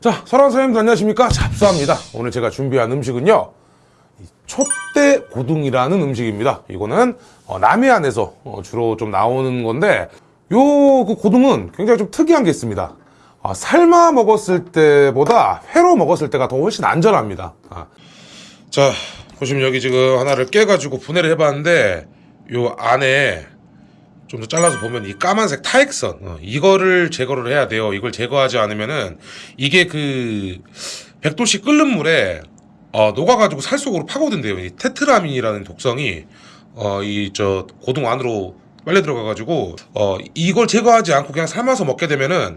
자, 설한 선생님들 안녕하십니까? 잡수합니다. 오늘 제가 준비한 음식은요. 이 촛대 고등이라는 음식입니다. 이거는 어, 남해안에서 어, 주로 좀 나오는 건데 요 그 고등은 굉장히 좀 특이한 게 있습니다. 아, 삶아 먹었을 때보다 회로 먹었을 때가 더 훨씬 안전합니다. 아. 자, 보시면 여기 지금 하나를 깨가지고 분해를 해봤는데 요 안에 좀 더 잘라서 보면 이 까만색 타액선 어, 이거를 제거를 해야 돼요. 이걸 제거하지 않으면은 이게 그 100도씨 끓는 물에 어, 녹아가지고 살 속으로 파고든대요. 이 테트라민이라는 독성이 어, 이 저 고등 안으로 빨려 들어가가지고 어, 이걸 제거하지 않고 그냥 삶아서 먹게 되면은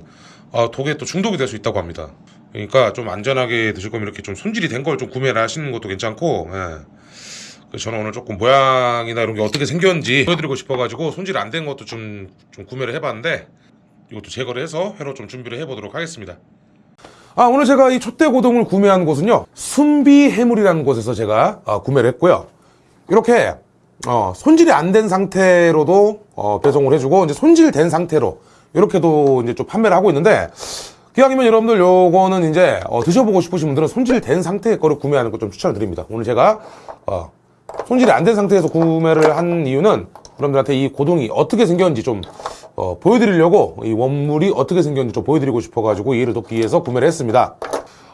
어, 독에 또 중독이 될 수 있다고 합니다. 그러니까 좀 안전하게 드실 거면 이렇게 좀 손질이 된 걸 좀 구매를 하시는 것도 괜찮고. 예. 그래서 저는 오늘 조금 모양이나 이런 게 어떻게 생겼는지 보여드리고 싶어가지고 손질 안 된 것도 좀, 좀 구매를 해봤는데 이것도 제거를 해서 회로 좀 준비를 해보도록 하겠습니다. 아 오늘 제가 이 촛대고동을 구매한 곳은요 순비 해물이라는 곳에서 제가 어, 구매를 했고요. 이렇게 어, 손질이 안 된 상태로도 어, 배송을 해주고 이제 손질된 상태로 이렇게도 이제 좀 판매를 하고 있는데 기왕이면 여러분들 요거는 이제 어, 드셔보고 싶으신 분들은 손질된 상태의 거를 구매하는 거좀 추천을 드립니다. 오늘 제가 어, 손질이 안 된 상태에서 구매를 한 이유는 여러분들한테 이 고동이 어떻게 생겼는지 좀 어, 보여드리려고 이 원물이 어떻게 생겼는지 좀 보여드리고 싶어가지고 이해를 돕기 위해서 구매를 했습니다.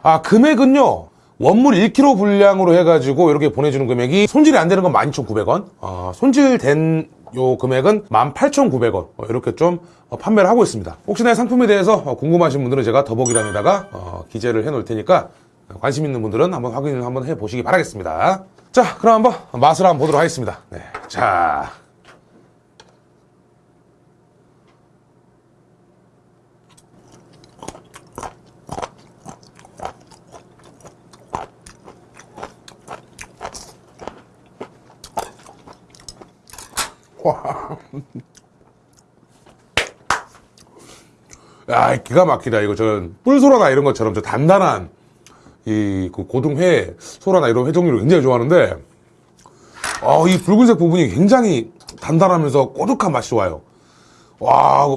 아 금액은요 원물 1kg 분량으로 해가지고 이렇게 보내주는 금액이 손질이 안 되는 건 12,900원 어, 손질된 요 금액은 18,900원 어, 이렇게 좀 어, 판매를 하고 있습니다 혹시나 이 상품에 대해서 어, 궁금하신 분들은 제가 더보기란에다가 어, 기재를 해 놓을 테니까 어, 관심 있는 분들은 한번 확인을 한번 해 보시기 바라겠습니다 자 그럼 한번 맛을 한번 보도록 하겠습니다. 네, 자. 야, 기가 막히다. 이거 전 뿔소라나 이런 것처럼 저 단단한 이 그 고등회 소라나 이런 회 종류를 굉장히 좋아하는데 어, 이 붉은색 부분이 굉장히 단단하면서 꼬득한 맛이 좋아요. 와,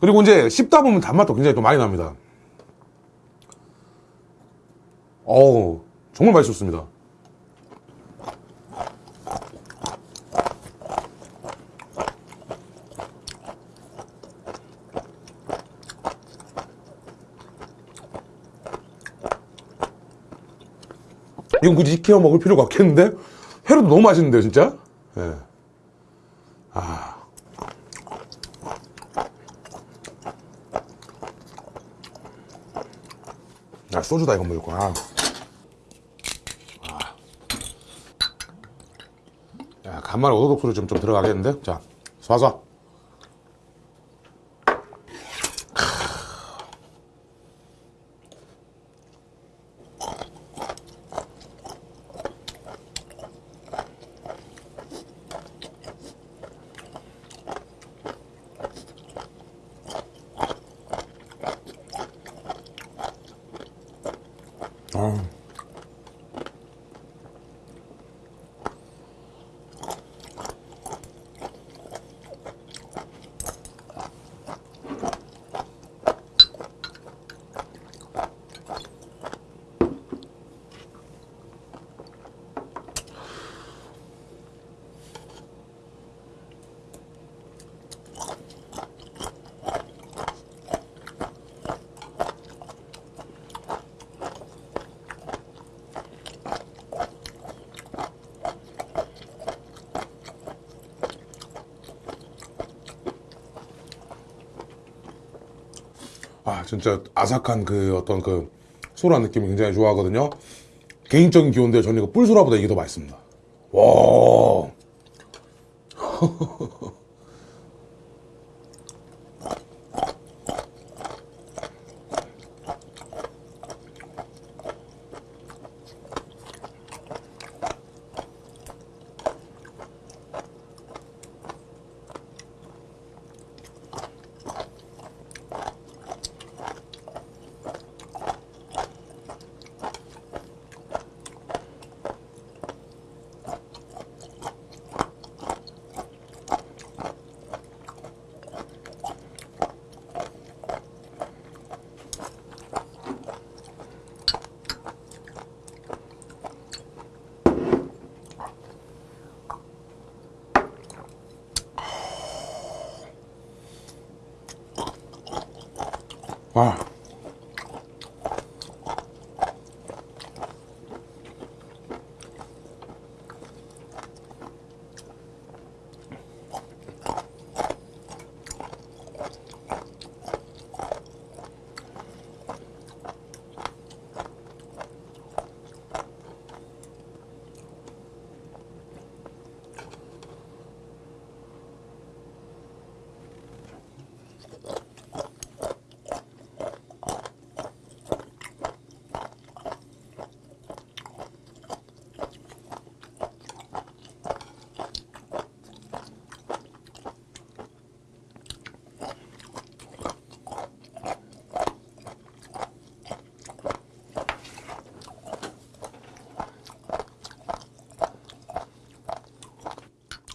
그리고 이제 씹다 보면 단맛도 굉장히 또 많이 납니다. 어우, 정말 맛있었습니다. 이건 굳이 익혀 먹을 필요가 없겠는데? 회로도 너무 맛있는데요, 진짜? 예. 아. 야, 소주다, 이건 무조건. 아. 아. 야, 간만에 오도독 소리 좀, 좀 들어가겠는데? 자, 쏴쏴. 아 진짜 아삭한 그 어떤 그 소라 느낌을 굉장히 좋아하거든요 개인적인 기호인데 저는 이거 뿔소라보다 이게 더 맛있습니다 와 와.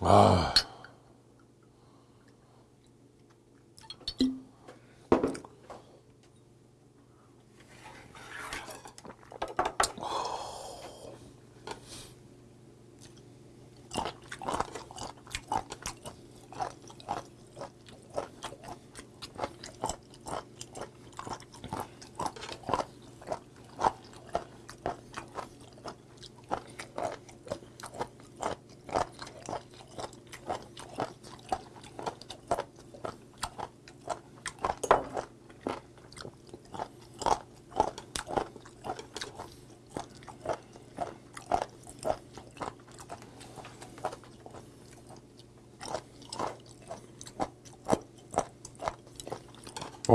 아.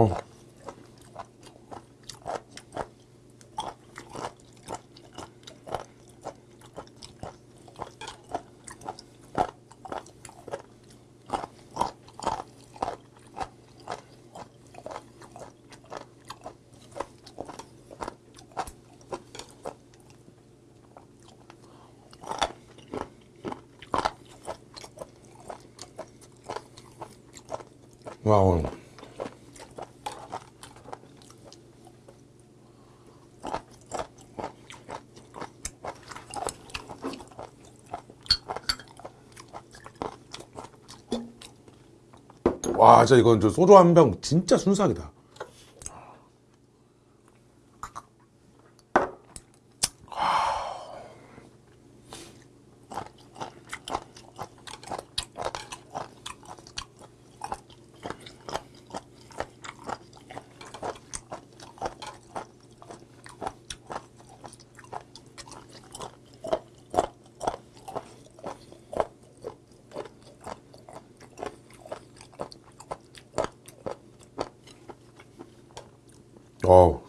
어. 와우. 와, 진짜 이건 저 소주 한 병 진짜 순삭이다. 어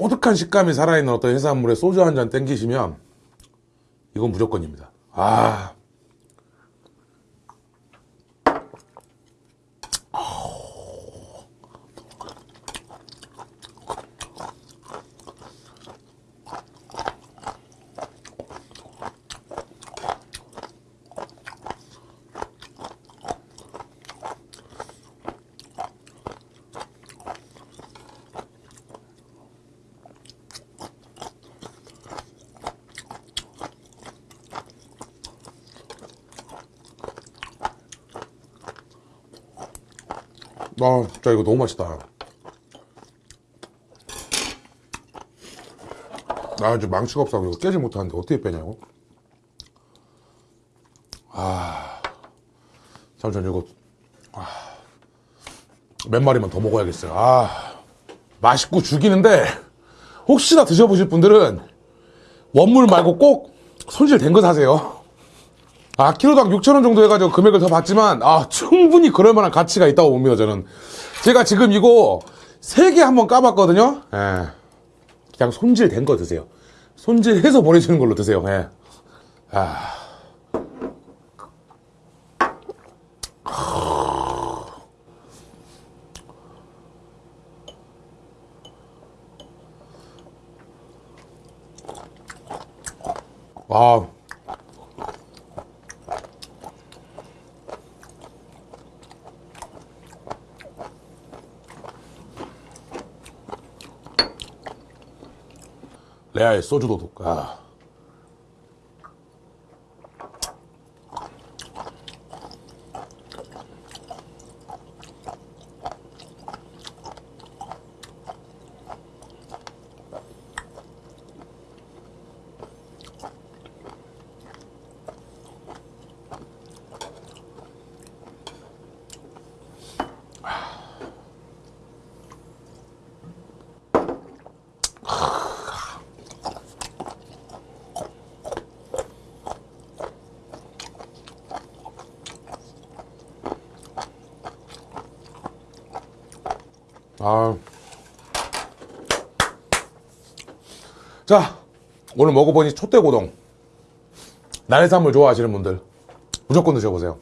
우. 꼬득한 식감이 살아있는 어떤 해산물에 소주 한 잔 땡기시면 이건 무조건입니다. 아. 아, 진짜 이거 너무 맛있다. 나 이제 망치가 없어. 이거 깨지 못하는데 어떻게 빼냐고. 아, 잠시만 이거 아, 몇 마리만 더 먹어야겠어요. 아, 맛있고 죽이는데 혹시나 드셔보실 분들은 원물 말고 꼭 손질된 거 사세요. 아 키로당 6천원 정도 해가지고 금액을 더 받지만 아 충분히 그럴만한 가치가 있다고 봅니다 저는. 제가 지금 이거 3개 한번 까봤거든요? 예. 그냥 손질된 거 드세요. 손질해서 보내주는 걸로 드세요 예. 아... 와 레아의 소주 도둑. 아. 아. 자, 오늘 먹어보니 촛대고동. 날해산물 좋아하시는 분들, 무조건 드셔보세요.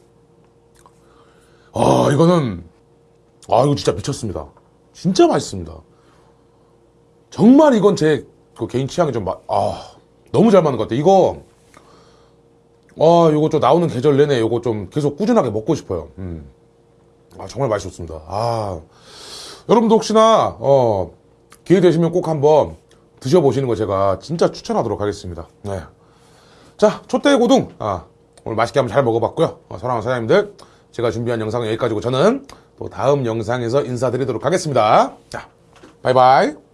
아, 이거는, 아, 이거 진짜 미쳤습니다. 진짜 맛있습니다. 정말 이건 제 그 개인 취향이 좀, 마, 아, 너무 잘 맞는 것 같아요. 이거, 아, 이거 좀 나오는 계절 내내 이거 좀 계속 꾸준하게 먹고 싶어요. 음. 아, 정말 맛있었습니다. 아. 여러분도 혹시나 어, 기회 되시면 꼭 한번 드셔보시는 거 제가 진짜 추천하도록 하겠습니다. 네. 자, 촛대 고등 아, 오늘 맛있게 한번 잘 먹어봤고요. 어, 사랑하는 사장님들 제가 준비한 영상은 여기까지고 저는 또 다음 영상에서 인사드리도록 하겠습니다. 자, 바이바이.